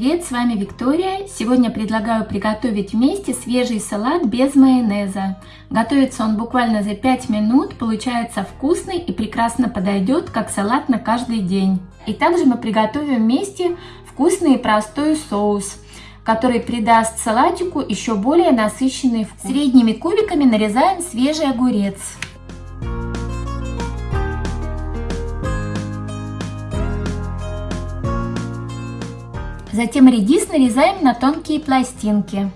привет, с вами Виктория. Сегодня предлагаю приготовить вместе свежий салат без майонеза. Готовится он буквально за 5 минут, получается вкусный и прекрасно подойдет как салат на каждый день. И также мы приготовим вместе вкусный и простой соус, который придаст салатику еще более насыщенный вкус. Средними кубиками нарезаем свежий огурец. Затем редис нарезаем на тонкие пластинки.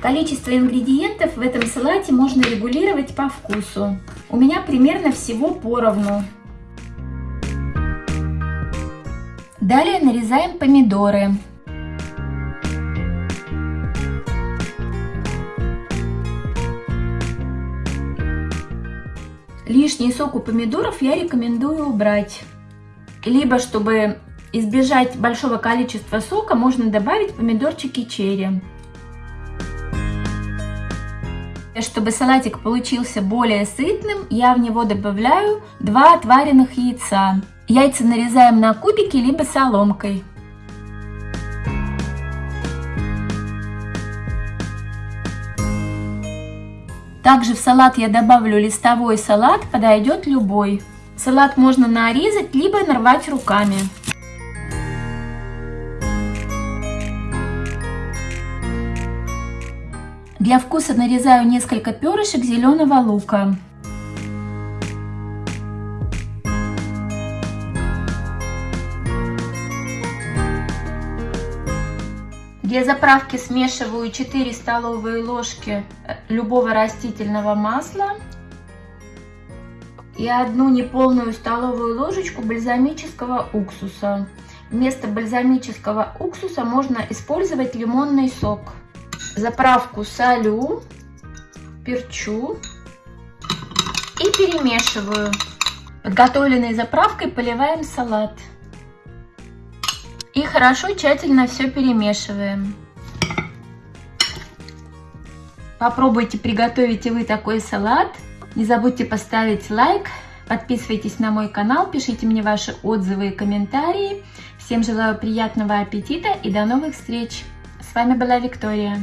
Количество ингредиентов в этом салате можно регулировать по вкусу. У меня примерно всего поровну. Далее нарезаем помидоры. Лишний сок у помидоров я рекомендую убрать. Либо, чтобы избежать большого количества сока, можно добавить помидорчики черри. Чтобы салатик получился более сытным, я в него добавляю 2 отваренных яйца. Яйца нарезаем на кубики, либо соломкой. Также в салат я добавлю листовой салат, подойдет любой. Салат можно нарезать, либо нарвать руками. Для вкуса нарезаю несколько перышек зеленого лука. Для заправки смешиваю 4 столовые ложки э, любого растительного масла и одну неполную столовую ложечку бальзамического уксуса. Вместо бальзамического уксуса можно использовать лимонный сок. Заправку солю, перчу и перемешиваю. Подготовленной заправкой поливаем салат. И хорошо тщательно все перемешиваем. Попробуйте приготовить и вы такой салат. Не забудьте поставить лайк, подписывайтесь на мой канал, пишите мне ваши отзывы и комментарии. Всем желаю приятного аппетита и до новых встреч! С вами была Виктория.